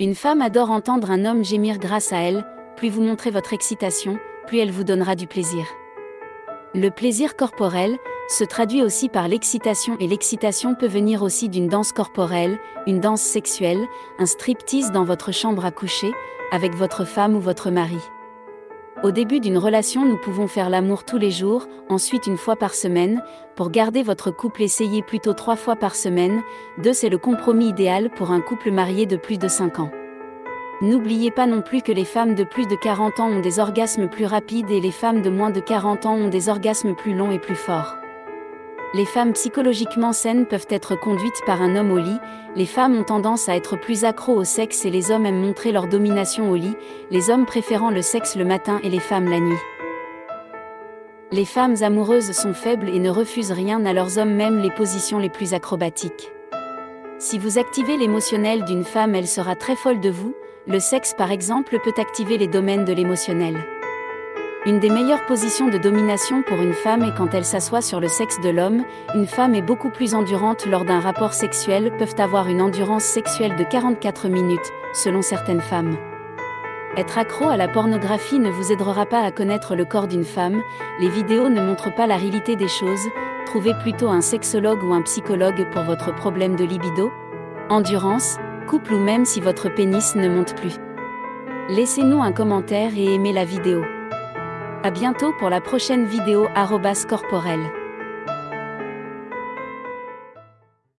Une femme adore entendre un homme gémir grâce à elle, plus vous montrez votre excitation, plus elle vous donnera du plaisir. Le plaisir corporel se traduit aussi par l'excitation et l'excitation peut venir aussi d'une danse corporelle, une danse sexuelle, un striptease dans votre chambre à coucher, avec votre femme ou votre mari. Au début d'une relation, nous pouvons faire l'amour tous les jours, ensuite une fois par semaine. Pour garder votre couple, essayez plutôt trois fois par semaine. Deux, c'est le compromis idéal pour un couple marié de plus de 5 ans. N'oubliez pas non plus que les femmes de plus de 40 ans ont des orgasmes plus rapides et les femmes de moins de 40 ans ont des orgasmes plus longs et plus forts. Les femmes psychologiquement saines peuvent être conduites par un homme au lit, les femmes ont tendance à être plus accros au sexe et les hommes aiment montrer leur domination au lit, les hommes préférant le sexe le matin et les femmes la nuit. Les femmes amoureuses sont faibles et ne refusent rien à leurs hommes même les positions les plus acrobatiques. Si vous activez l'émotionnel d'une femme elle sera très folle de vous, le sexe par exemple peut activer les domaines de l'émotionnel. Une des meilleures positions de domination pour une femme est quand elle s'assoit sur le sexe de l'homme, une femme est beaucoup plus endurante lors d'un rapport sexuel, peuvent avoir une endurance sexuelle de 44 minutes, selon certaines femmes. Être accro à la pornographie ne vous aidera pas à connaître le corps d'une femme, les vidéos ne montrent pas la réalité des choses, trouvez plutôt un sexologue ou un psychologue pour votre problème de libido, endurance, couple ou même si votre pénis ne monte plus. Laissez-nous un commentaire et aimez la vidéo. A bientôt pour la prochaine vidéo corporelle.